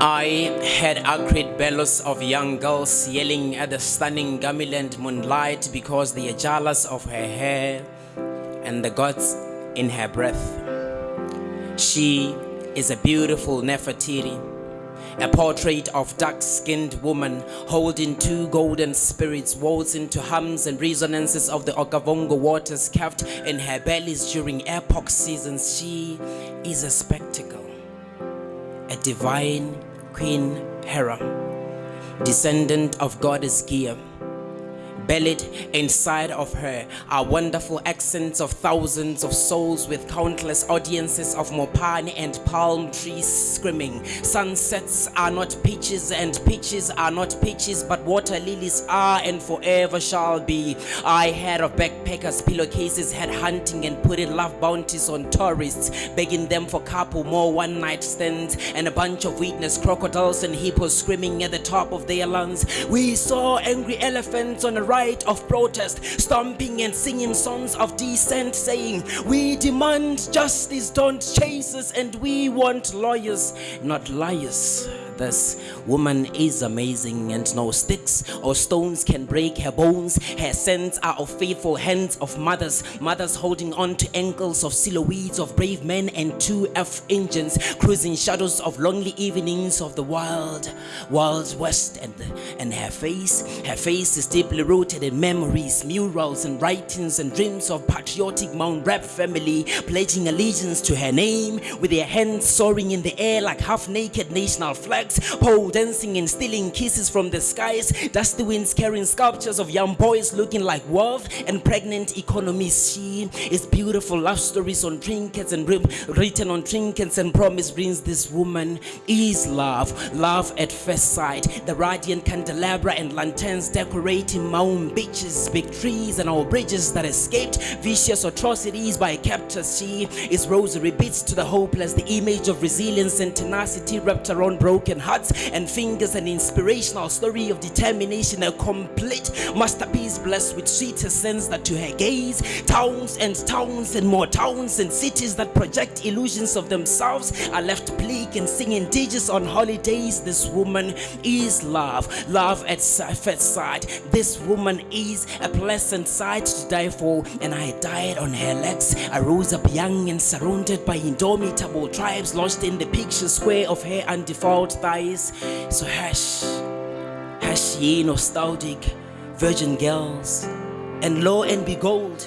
I had acrid bellows of young girls yelling at the stunning gamulant moonlight because they are jealous of her hair and the gods in her breath. She is a beautiful Nefertiti a portrait of dark-skinned woman holding two golden spirits waltzing to hums and resonances of the Okavango waters carved in her bellies during epoch seasons. She is a spectacle, a divine Queen Hera, descendant of goddess Gia. Buried inside of her are wonderful accents of thousands of souls with countless audiences of mopane and palm trees screaming. Sunsets are not peaches and peaches are not peaches but water lilies are and forever shall be. I heard of backpackers, pillowcases, head hunting and putting love bounties on tourists, begging them for couple more one night stands and a bunch of witness crocodiles and hippos screaming at the top of their lungs. We saw angry elephants on a right of protest, stomping and singing songs of dissent, saying, We demand justice, don't chase us, and we want lawyers, not liars. This woman is amazing, and no sticks or stones can break her bones. Her scents are of faithful hands of mothers, mothers holding on to ankles of silhouettes of brave men and two F engines, cruising shadows of lonely evenings of the wild, wild west. And, and her face, her face is deeply rooted in memories, murals, and writings and dreams of patriotic Mount Rap family, pledging allegiance to her name with their hands soaring in the air like half naked national flags, pole dancing and stealing kisses from the skies, dusty winds carrying sculptures of young boys looking like wealth and pregnant economies. She is beautiful love stories on trinkets and written on trinkets and promise rings. This woman is love, love at first sight. The radiant candelabra and lanterns decorating mountain beaches, big trees and our bridges that escaped vicious atrocities by captors. She is rosary beads to the hopeless, the image of resilience and tenacity wrapped around broken hearts and fingers, an inspirational story of determination, a complete masterpiece blessed with sweeter sense that to her gaze, towns and towns and more towns and cities that project illusions of themselves are left bleak and singing digits on holidays. This woman is love, love at first sight. This woman is a pleasant sight to die for, and I died on her legs. I rose up young and surrounded by indomitable tribes, lodged in the picture square of her undefiled thighs. So hush, hush, ye nostalgic virgin girls, and lo and behold,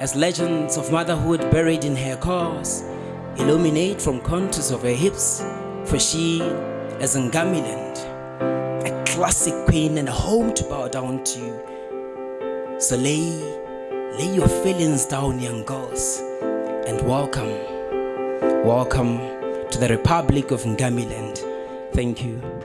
as legends of motherhood buried in her cause illuminate from contours of her hips, for she is Ngamiland, a classic queen and a home to bow down to. So lay, lay your feelings down, young girls, and welcome, welcome to the Republic of Ngamiland. Thank you.